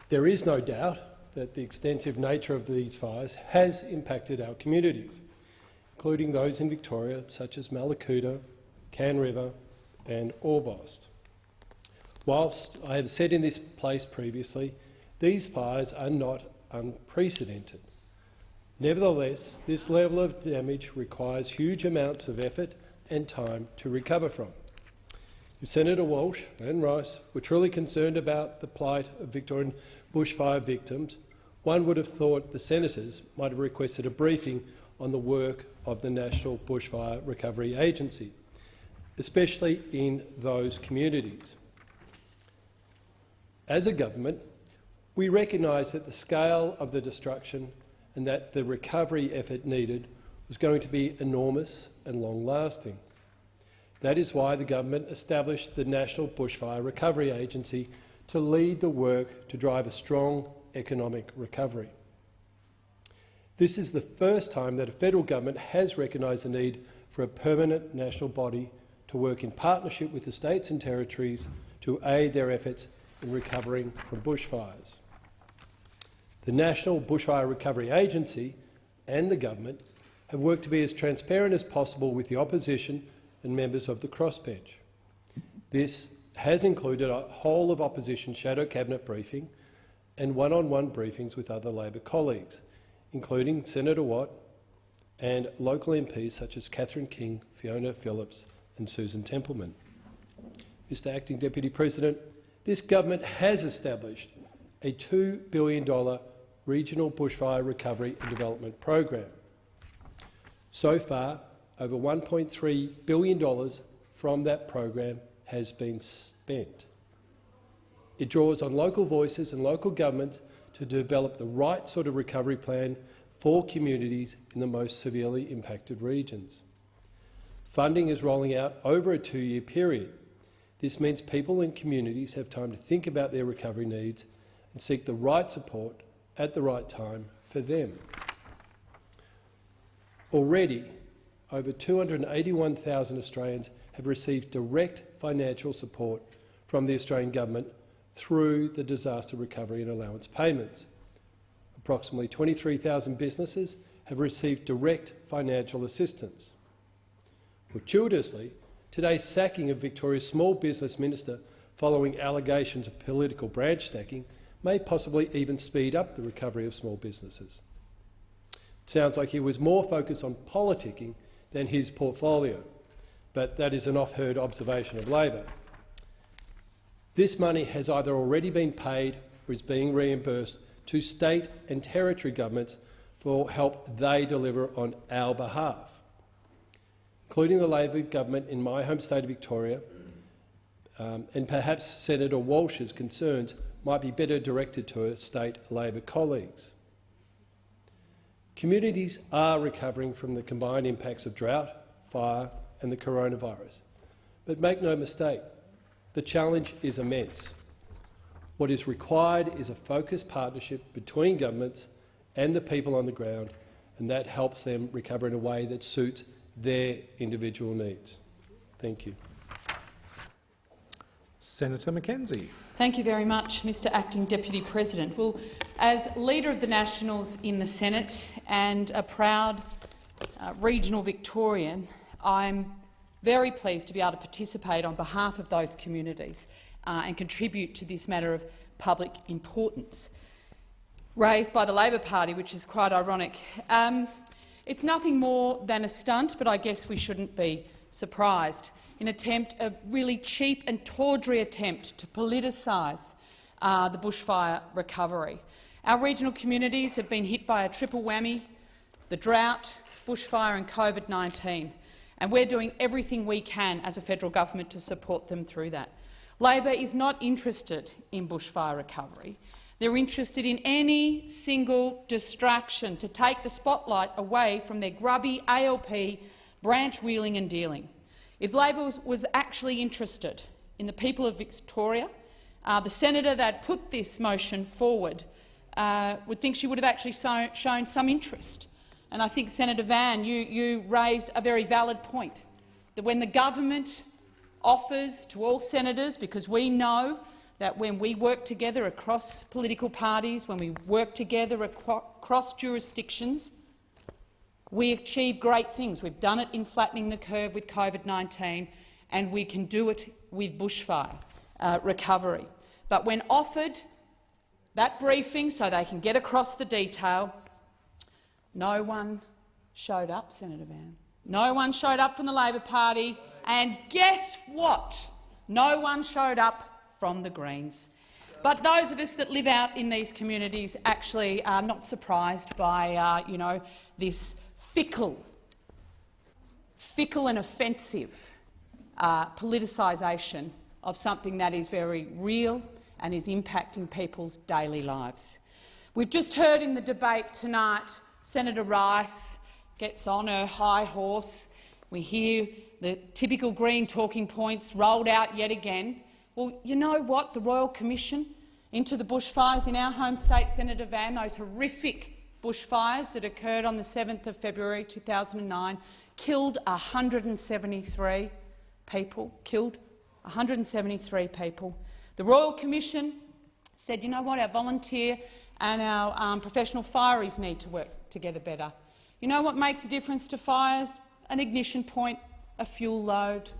There is no doubt that the extensive nature of these fires has impacted our communities, including those in Victoria, such as Mallacoota, Cann River and Orbost. Whilst I have said in this place previously, these fires are not unprecedented. Nevertheless, this level of damage requires huge amounts of effort and time to recover from. If Senator Walsh and Rice were truly concerned about the plight of Victorian bushfire victims, one would have thought the senators might have requested a briefing on the work of the National Bushfire Recovery Agency, especially in those communities. As a government, we recognise that the scale of the destruction and that the recovery effort needed was going to be enormous and long-lasting. That is why the government established the National Bushfire Recovery Agency to lead the work to drive a strong economic recovery. This is the first time that a federal government has recognised the need for a permanent national body to work in partnership with the states and territories to aid their efforts in recovering from bushfires. The National Bushfire Recovery Agency and the government have worked to be as transparent as possible with the opposition and members of the crossbench. This has included a whole of opposition shadow cabinet briefing and one-on-one -on -one briefings with other Labor colleagues, including Senator Watt and local MPs such as Catherine King, Fiona Phillips and Susan Templeman. Mr Acting Deputy President, this government has established a $2 billion regional bushfire recovery and development program. So far, over $1.3 billion from that program has been spent. It draws on local voices and local governments to develop the right sort of recovery plan for communities in the most severely impacted regions. Funding is rolling out over a two-year period this means people and communities have time to think about their recovery needs and seek the right support at the right time for them. Already, over 281,000 Australians have received direct financial support from the Australian Government through the disaster recovery and allowance payments. Approximately 23,000 businesses have received direct financial assistance. Fortuitously, Today's sacking of Victoria's small business minister following allegations of political branch stacking may possibly even speed up the recovery of small businesses. It sounds like he was more focused on politicking than his portfolio, but that is an off-heard observation of Labor. This money has either already been paid or is being reimbursed to state and territory governments for help they deliver on our behalf including the Labor government in my home state of Victoria, um, and perhaps Senator Walsh's concerns might be better directed to state Labor colleagues. Communities are recovering from the combined impacts of drought, fire and the coronavirus. But make no mistake, the challenge is immense. What is required is a focused partnership between governments and the people on the ground, and that helps them recover in a way that suits their individual needs. Thank you. Senator McKenzie. Thank you very much, Mr Acting Deputy President. Well, as Leader of the Nationals in the Senate and a proud uh, regional Victorian, I'm very pleased to be able to participate on behalf of those communities uh, and contribute to this matter of public importance. raised by the Labor Party, which is quite ironic. Um, it's nothing more than a stunt, but I guess we shouldn't be surprised. An attempt, a really cheap and tawdry attempt to politicise uh, the bushfire recovery. Our regional communities have been hit by a triple whammy, the drought, bushfire and COVID-19, and we're doing everything we can as a federal government to support them through that. Labor is not interested in bushfire recovery. They're interested in any single distraction to take the spotlight away from their grubby ALP branch wheeling and dealing. If Labor was, was actually interested in the people of Victoria, uh, the senator that put this motion forward uh, would think she would have actually so, shown some interest. And I think, Senator Van, you, you raised a very valid point, that when the government offers to all senators, because we know that when we work together across political parties, when we work together across jurisdictions, we achieve great things. We've done it in flattening the curve with COVID-19, and we can do it with bushfire uh, recovery. But when offered that briefing so they can get across the detail, no one showed up, Senator Van. No one showed up from the Labor Party, and guess what? No one showed up from the Greens. But those of us that live out in these communities actually are not surprised by uh, you know, this fickle, fickle and offensive uh, politicisation of something that is very real and is impacting people's daily lives. We've just heard in the debate tonight Senator Rice gets on her high horse. We hear the typical Green talking points rolled out yet again. Well, you know what? The Royal Commission into the bushfires in our home state, Senator Van, those horrific bushfires that occurred on the 7th of February 2009, killed 173 people, killed 173 people. The Royal Commission said, you know what, our volunteer and our um, professional fireys need to work together better. You know what makes a difference to fires? An ignition point, a fuel load,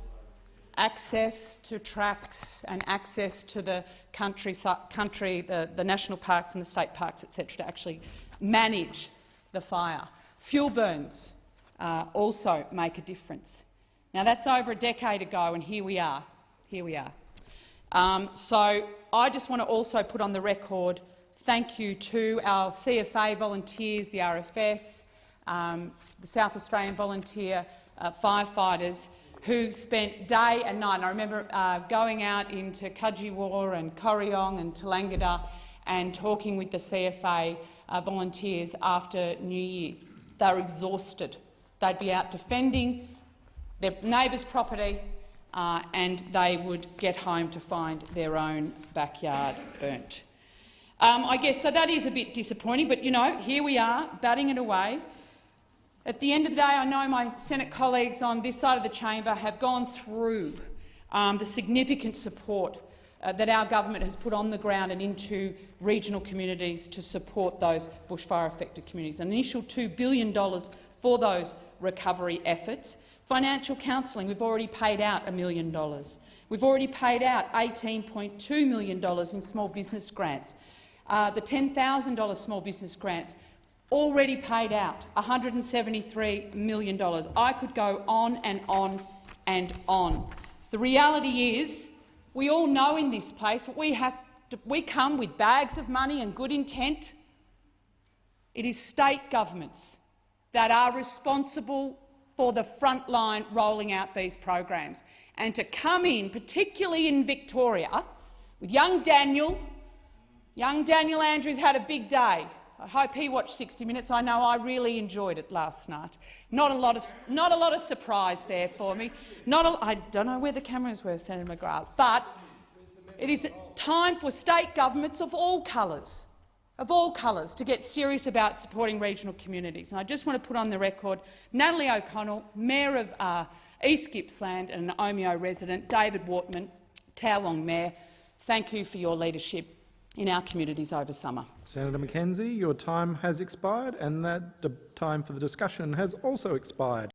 access to tracks and access to the country, country the, the national parks and the state parks, etc., to actually manage the fire. Fuel burns uh, also make a difference. Now, that's over a decade ago, and here we are. Here we are. Um, so I just want to also put on the record thank you to our CFA volunteers, the RFS, um, the South Australian volunteer uh, firefighters, who spent day and night. And I remember uh, going out into Cudgewa and Corryong and Tallangatta and talking with the CFA uh, volunteers after New Year. They're exhausted. They'd be out defending their neighbour's property uh, and they would get home to find their own backyard burnt. Um, I guess so that is a bit disappointing, but you know, here we are, batting it away. At the end of the day, I know my Senate colleagues on this side of the chamber have gone through um, the significant support uh, that our government has put on the ground and into regional communities to support those bushfire-affected communities. An initial $2 billion for those recovery efforts. Financial counselling, we've already paid out a million dollars. We've already paid out $18.2 million in small business grants. Uh, the $10,000 small business grants already paid out $173 million. I could go on and on and on. The reality is, we all know in this place we have to, we come with bags of money and good intent. It is state governments that are responsible for the front line rolling out these programs. And to come in, particularly in Victoria, with young Daniel, young Daniel Andrews had a big day. I hope he watched 60 Minutes. I know I really enjoyed it last night. Not a lot of, not a lot of surprise there for me. Not a, I don't know where the cameras were, Senator McGrath, but it is time for state governments of all colours, of all colours, to get serious about supporting regional communities. And I just want to put on the record Natalie O'Connell, Mayor of uh, East Gippsland and an Omeo resident, David Wortman, Towong Mayor, thank you for your leadership in our communities over summer. Senator McKenzie, your time has expired and that time for the discussion has also expired.